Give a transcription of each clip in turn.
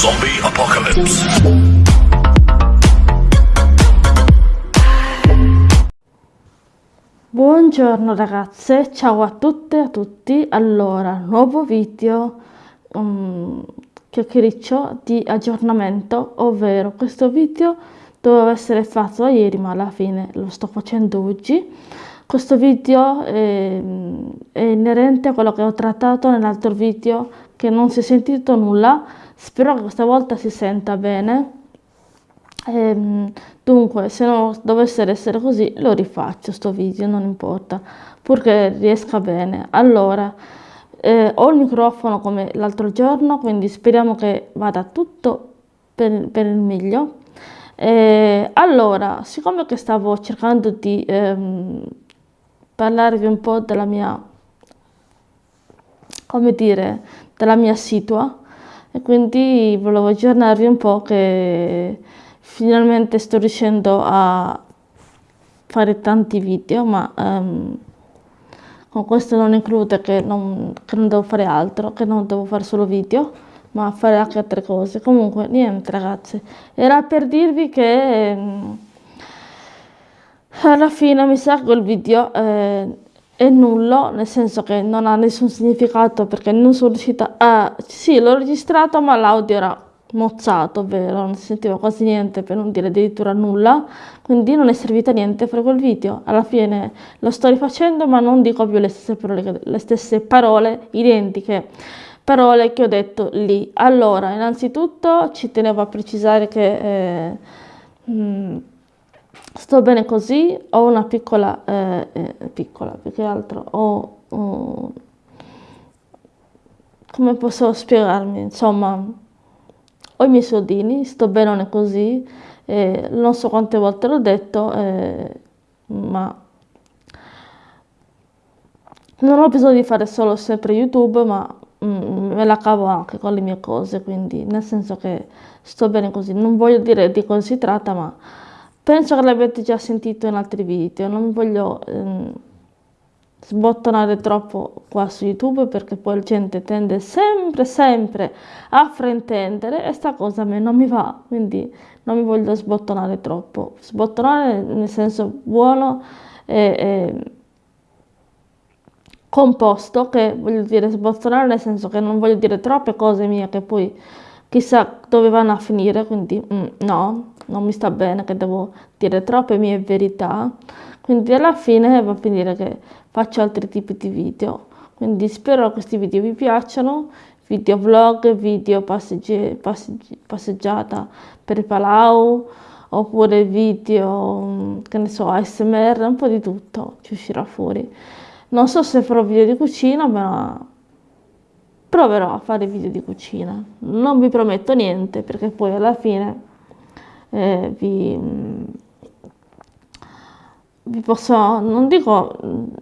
Zombie Apocalypse. Buongiorno ragazze, ciao a tutte e a tutti. Allora, nuovo video um, chiacchiericcio di aggiornamento, ovvero questo video doveva essere fatto ieri ma alla fine lo sto facendo oggi. Questo video è, è inerente a quello che ho trattato nell'altro video che non si è sentito nulla, spero che questa volta si senta bene. Ehm, dunque, se non dovesse essere così, lo rifaccio sto video, non importa, purché riesca bene. Allora, eh, ho il microfono come l'altro giorno, quindi speriamo che vada tutto per, per il meglio. Eh, allora, siccome che stavo cercando di ehm, parlarvi un po' della mia, come dire, della mia situa, e quindi volevo aggiornarvi un po' che finalmente sto riuscendo a fare tanti video, ma um, con questo non include che non, che non devo fare altro, che non devo fare solo video, ma fare anche altre cose. Comunque, niente ragazzi, era per dirvi che um, alla fine mi sa che quel video eh, è nullo, nel senso che non ha nessun significato perché non sono riuscita a... Sì, l'ho registrato ma l'audio era mozzato, ovvero non si sentiva quasi niente per non dire addirittura nulla, quindi non è servito a niente fare quel video. Alla fine lo sto rifacendo ma non dico più le stesse parole, le stesse parole identiche, parole che ho detto lì. Allora, innanzitutto ci tenevo a precisare che... Eh, mh, mm, sto bene così, ho una piccola, eh, eh, piccola più che altro, ho, ho, come posso spiegarmi, insomma, ho i miei soldini, sto bene così, eh, non so quante volte l'ho detto, eh, ma non ho bisogno di fare solo sempre YouTube, ma mm, me la cavo anche con le mie cose, quindi nel senso che sto bene così, non voglio dire di cosa si tratta, ma Penso che l'abbiate già sentito in altri video, non voglio ehm, sbottonare troppo qua su YouTube perché poi la gente tende sempre, sempre a fraintendere e sta cosa a me non mi va, quindi non mi voglio sbottonare troppo. Sbottonare nel senso buono e, e composto, che voglio dire sbottonare nel senso che non voglio dire troppe cose mie che poi chissà dove vanno a finire, quindi mm, no, non mi sta bene che devo dire troppe mie verità, quindi alla fine va a finire che faccio altri tipi di video. Quindi spero che questi video vi piacciono, video vlog, video passeggi passeggi passeggiata per Palau, oppure video, che ne so, ASMR, un po' di tutto ci uscirà fuori. Non so se farò video di cucina, ma proverò a fare video di cucina. Non vi prometto niente perché poi alla fine eh, vi, vi posso, non dico,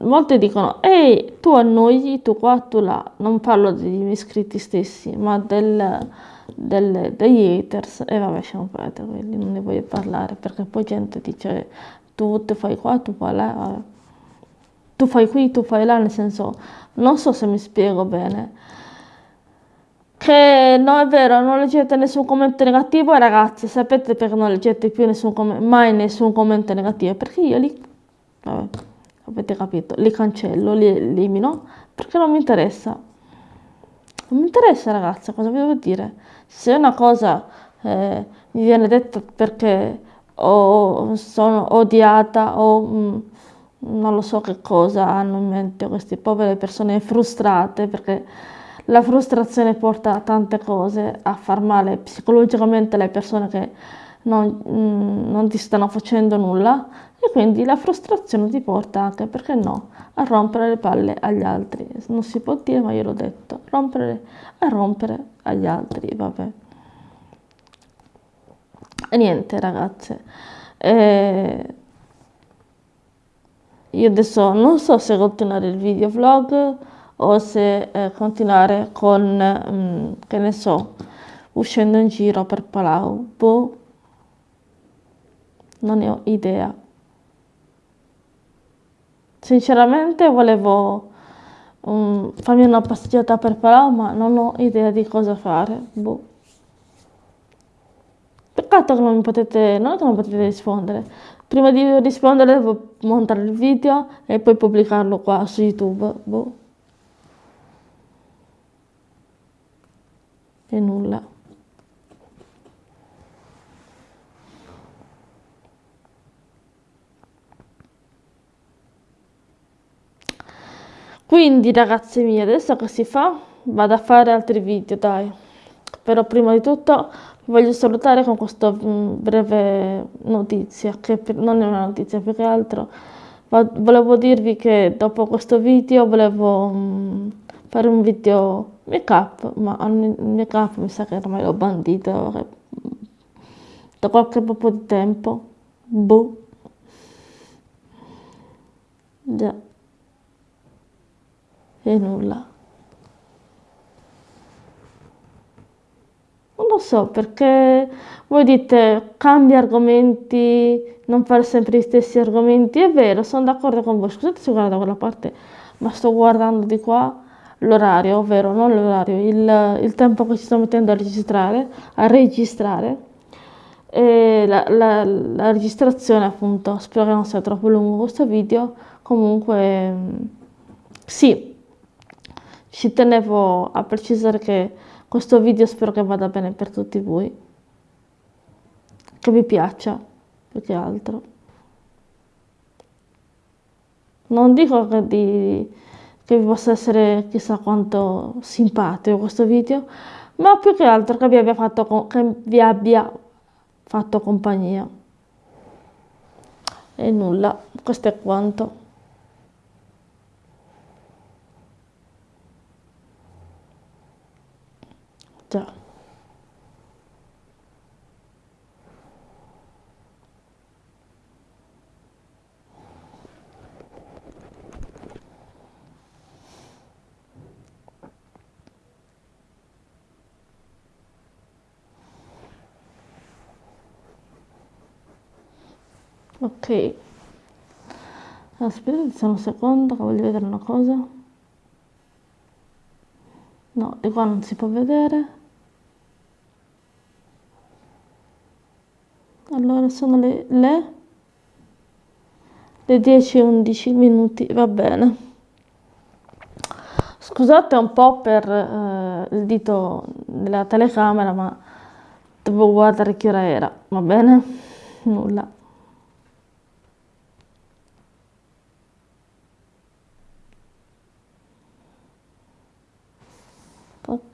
molte dicono, ehi, tu annoi, tu qua, tu là, non parlo degli iscritti stessi, ma del, del, degli haters, e vabbè, lasciamo perdere quelli, non ne voglio parlare, perché poi gente dice, tu te fai qua, tu fai là, tu fai qui, tu fai là, nel senso, non so se mi spiego bene, che no è vero, non leggete nessun commento negativo ragazzi, sapete perché non leggete più nessun mai nessun commento negativo? Perché io li, vabbè, avete capito, li cancello, li elimino, perché non mi interessa. Non mi interessa ragazzi, cosa vi devo dire? Se una cosa eh, mi viene detta perché o sono odiata o mh, mm, non lo so che cosa hanno in mente queste povere persone frustrate perché la frustrazione porta a tante cose, a far male psicologicamente alle persone che non, mm, non ti stanno facendo nulla e quindi la frustrazione ti porta anche, perché no, a rompere le palle agli altri. Non si può dire, ma io l'ho detto, rompere, a rompere agli altri, vabbè. E niente ragazze, eh, io adesso non so se continuare il video vlog o se eh, continuare con, mm, che ne so, uscendo in giro per Palau. Boh, non ne ho idea. Sinceramente volevo um, farmi una passeggiata per Palau, ma non ho idea di cosa fare. Boh. peccato che non mi potete, non che non potete rispondere. Prima di rispondere devo montare il video e poi pubblicarlo qua su YouTube. Boh. E nulla. Quindi ragazze mie, adesso che si fa? Vado a fare altri video, dai. Però prima di tutto vi voglio salutare con questa mm, breve notizia, che non è una notizia più che altro. Volevo dirvi che dopo questo video volevo mm, fare un video make up, ma il make up mi sa che ormai l'ho bandito da qualche po' di tempo. Boh. Già e nulla. Non lo so perché voi dite cambia argomenti, non fare sempre gli stessi argomenti. È vero, sono d'accordo con voi. Scusate se guardo da quella parte, ma sto guardando di qua l'orario, ovvero non l'orario, il, il, tempo che ci sto mettendo a registrare, a registrare. E la, la, la registrazione appunto, spero che non sia troppo lungo questo video. Comunque, sì, ci tenevo a precisare che questo video spero che vada bene per tutti voi, che vi piaccia più che altro. Non dico che, di, che vi possa essere chissà quanto simpatico questo video, ma più che altro che vi abbia fatto, che vi abbia fatto compagnia. E nulla, questo è quanto. Già. Ok. Aspettate un secondo che voglio vedere una cosa. No, di qua non si può vedere. allora sono le, le, le 10 e 11 minuti, va bene. Scusate un po' per eh, il dito della telecamera, ma devo guardare che ora era, va bene? Nulla.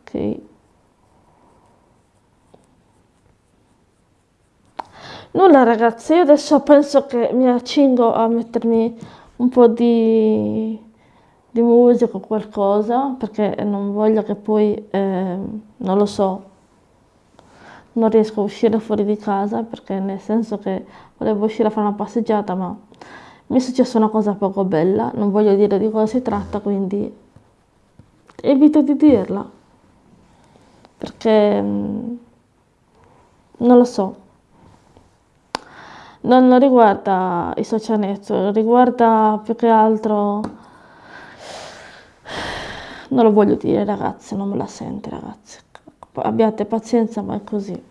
Ok. Nulla ragazzi, io adesso penso che mi accingo a mettermi un po' di, di musica o qualcosa, perché non voglio che poi, eh, non lo so, non riesco a uscire fuori di casa, perché nel senso che volevo uscire a fare una passeggiata, ma mi è successa una cosa poco bella, non voglio dire di cosa si tratta, quindi evito di dirla, perché mm, non lo so non riguarda i social network, riguarda più che altro... Non lo voglio dire ragazzi, non me la sente ragazzi. Abbiate pazienza, ma è così.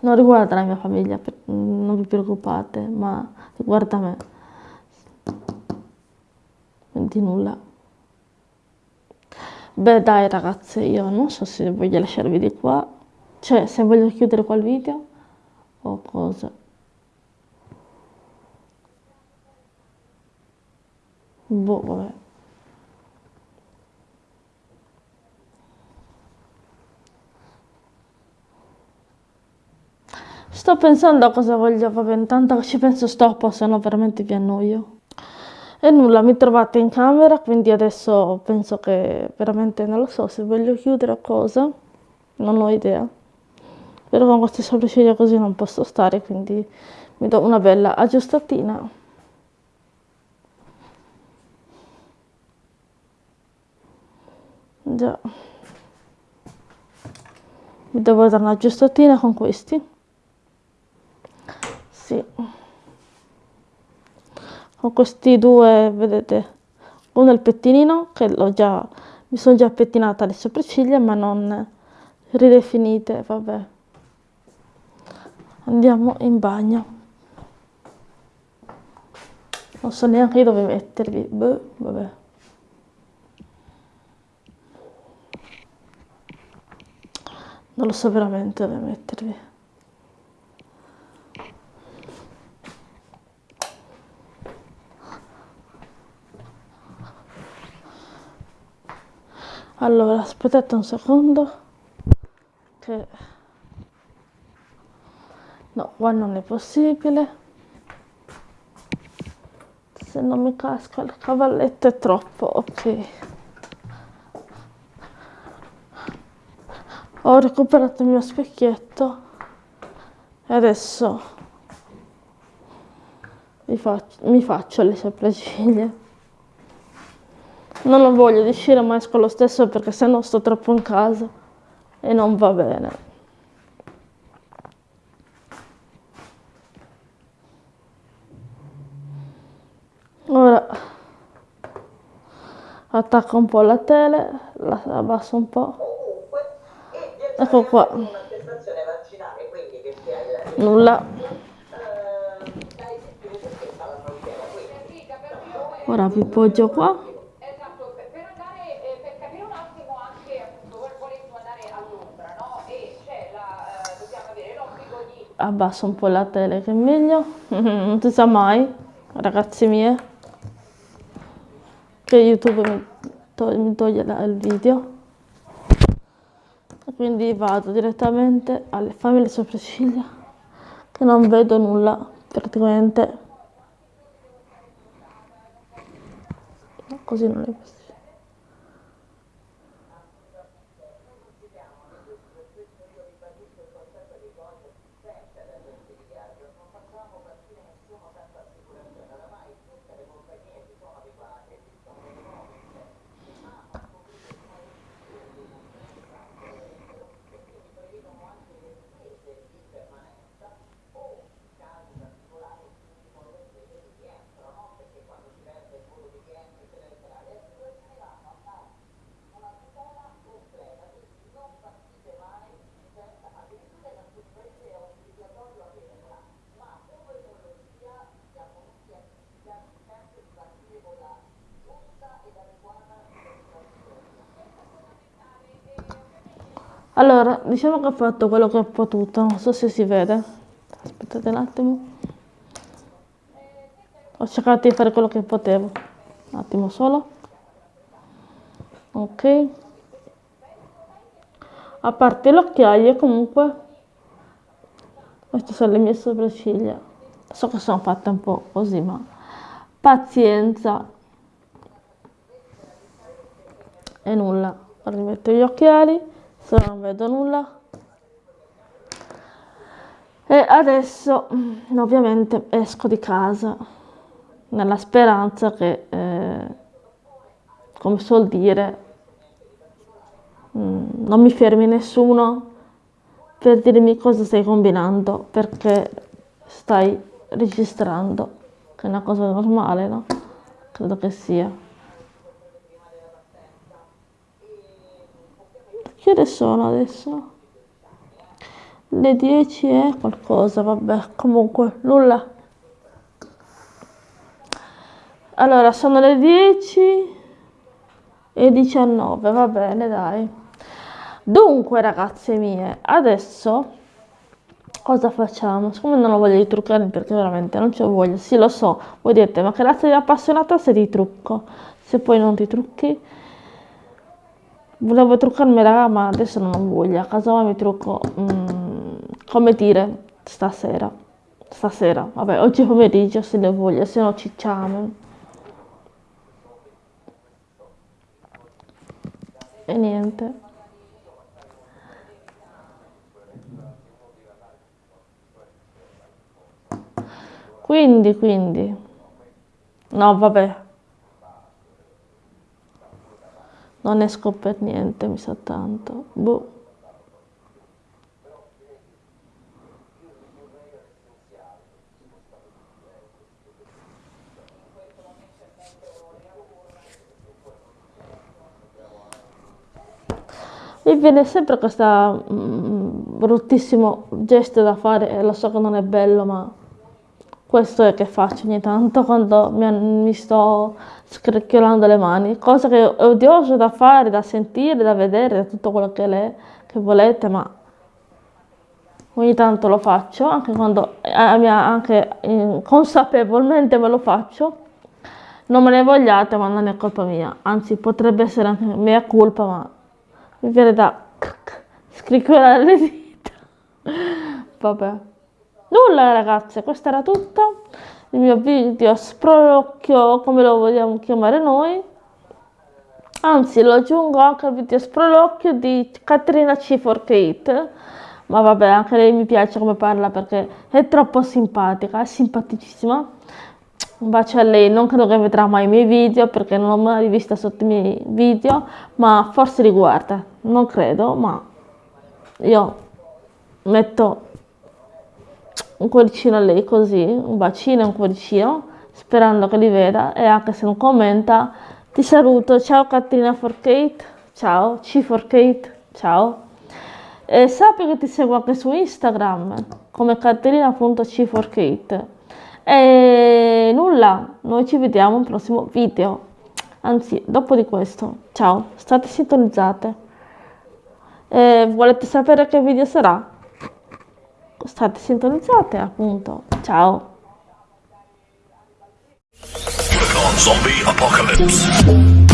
Non riguarda la mia famiglia, non vi preoccupate, ma riguarda me. Di nulla. Beh dai ragazzi, io non so se voglio lasciarvi di qua, cioè se voglio chiudere qua il video o cosa. Boh, vabbè. Sto pensando a cosa voglio, vabbè, intanto ci penso stop, se no veramente vi annoio. E nulla, mi trovate in camera, quindi adesso penso che veramente non lo so se voglio chiudere o cosa, non ho idea. Però con queste sopracciglia così non posso stare, quindi mi do una bella aggiustatina. Già. Mi devo dare una aggiustatina con questi. Sì. Con questi due, vedete, uno è il pettinino, che l'ho già, mi sono già pettinata le sopracciglia, ma non ridefinite, vabbè. andiamo in bagno. Non so neanche dove mettervi Beh, vabbè. Non lo so veramente dove mettervi allora aspettate un secondo che no qua non è possibile. Se non mi casca il cavalletto è troppo ok. Ho recuperato il mio specchietto e adesso mi faccio, mi faccio le sopracciglia non ho voglia di uscire ma esco lo stesso perché sennò sto troppo in casa. E non va bene. Ora attacco un po' la tele la abbasso un po' ecco qua. nulla. Ora vi poggio qua abbasso un po' la tele che è meglio. Non si sa mai ragazzi miei che youtube mi, toglie, mi toglie il video. Quindi vado direttamente alle fammi le sopracciglia che non vedo nulla praticamente. Così non è possibile Allora, diciamo che ho fatto quello che ho potuto, non so se si vede. Aspettate un attimo. Ho cercato di fare quello che potevo. Un attimo solo. Ok. A parte l'occhiaio, comunque, queste sono le mie sopracciglia. So che sono fatte un po' così, ma pazienza. E nulla. Rimetto gli occhiali se non vedo nulla e adesso mm, ovviamente esco di casa nella speranza che eh, come suol dire mm, non mi fermi nessuno per dirmi cosa stai combinando perché stai registrando che è una cosa normale no? credo che sia Che ore sono adesso? Le 10 e qualcosa, vabbè, comunque, nulla. Allora, sono le 10 e 19, va bene, dai. Dunque, ragazze mie, adesso cosa facciamo? Siccome non ho voglia di truccare perché veramente non c'ho voglia, sì lo so, voi dite, ma che razza di appassionata sei di trucco? Se poi non ti trucchi Volevo truccarmi raga ma adesso non ho voglia, casa mi trucco mm, come dire stasera. Stasera, vabbè oggi pomeriggio se ne voglia, se no cicciamo. E niente. Quindi, quindi. No, vabbè. Non esco per niente, mi sa tanto. Boh. Mi viene sempre questa mm, bruttissimo gesto da fare lo so che non è bello, ma questo è che faccio ogni tanto quando mi, sto scricchiolando le mani, cosa che è odioso da fare, da sentire, da vedere, tutto quello che, le, che volete, ma ogni tanto lo faccio, anche quando anche consapevolmente me lo faccio. Non me ne vogliate, ma non è colpa mia, anzi potrebbe essere anche mia colpa, ma mi viene da scricchiolare le dita. Vabbè. Nulla ragazze, questo era tutto. Il mio video sprolocchio, come lo vogliamo chiamare noi. Anzi, lo aggiungo anche al video sprolocchio di Caterina C4Kate. Ma vabbè, anche lei mi piace come parla perché è troppo simpatica, è simpaticissima. Un bacio a lei, non credo che vedrà mai i miei video perché non l'ho mai vista sotto i miei video, ma forse li guarda, non credo, ma io metto un cuoricino a lei così, un bacino e un cuoricino, sperando che li veda e anche se non commenta, ti saluto, ciao Caterina for Kate, ciao, C for Kate, ciao. E sappi che ti seguo anche su Instagram come caterina.c for Kate. E nulla, noi ci vediamo al prossimo video. Anzi, dopo di questo, ciao, state sintonizzate. E volete sapere che video sarà? State sintonizzate appunto. Ciao! Zombie Apocalypse.